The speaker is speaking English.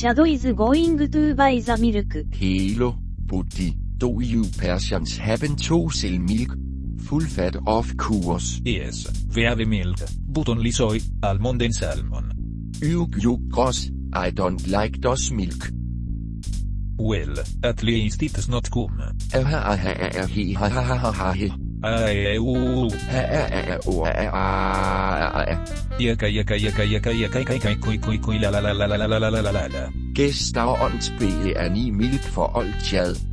Shadow is going to buy the milk. Hello, buddy. Do you Persians happen to sell milk? Full fat of course. Yes, we have milk, but only soy, almond and salmon. Ugh you gross. I don't like those milk. Well, at least it's not cum. Gæster og åndsbæge a 9 mil for Old Chad.